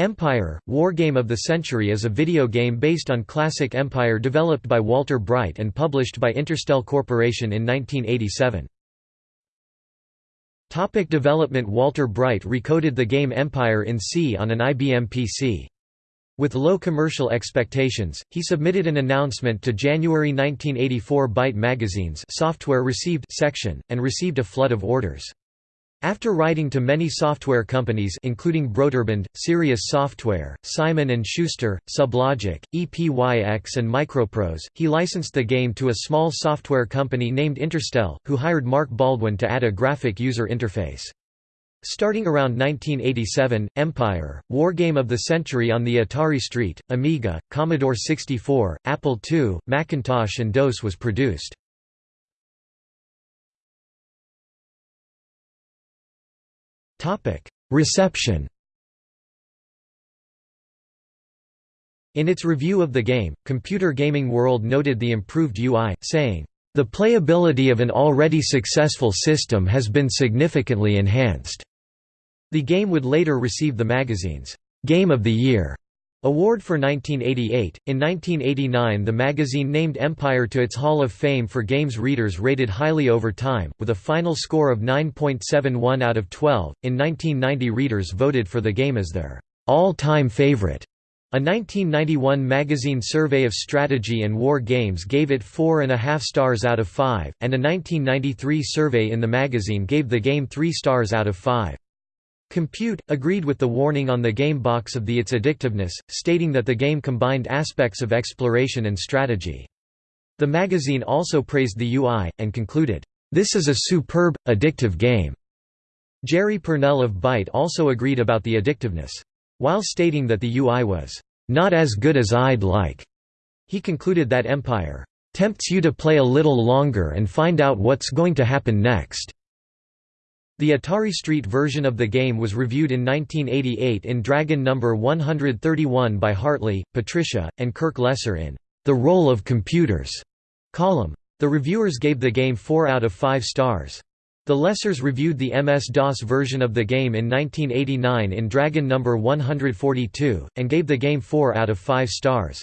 Empire, Wargame of the Century is a video game based on classic Empire developed by Walter Bright and published by Interstel Corporation in 1987. Topic development Walter Bright recoded the game Empire in C on an IBM PC. With low commercial expectations, he submitted an announcement to January 1984 Byte Magazine's software received section, and received a flood of orders. After writing to many software companies including Broderbund, Sirius Software, Simon & Schuster, Sublogic, EPYX and Microprose, he licensed the game to a small software company named Interstel, who hired Mark Baldwin to add a graphic user interface. Starting around 1987, Empire, Wargame of the Century on the Atari ST, Amiga, Commodore 64, Apple II, Macintosh and DOS was produced. Topic: Reception. In its review of the game, Computer Gaming World noted the improved UI, saying, "The playability of an already successful system has been significantly enhanced." The game would later receive the magazine's Game of the Year Award for 1988. In 1989, the magazine named Empire to its Hall of Fame for games readers rated highly over time, with a final score of 9.71 out of 12. In 1990, readers voted for the game as their all time favorite. A 1991 magazine survey of strategy and war games gave it 4.5 stars out of 5, and a 1993 survey in the magazine gave the game 3 stars out of 5. Compute, agreed with the warning on the game box of the its addictiveness, stating that the game combined aspects of exploration and strategy. The magazine also praised the UI, and concluded, "...this is a superb, addictive game." Jerry Pournelle of Byte also agreed about the addictiveness. While stating that the UI was, "...not as good as I'd like," he concluded that Empire, "...tempts you to play a little longer and find out what's going to happen next." The Atari Street version of the game was reviewed in 1988 in Dragon No. 131 by Hartley, Patricia, and Kirk Lesser in The Role of Computers column. The reviewers gave the game 4 out of 5 stars. The Lessers reviewed the MS-DOS version of the game in 1989 in Dragon No. 142, and gave the game 4 out of 5 stars.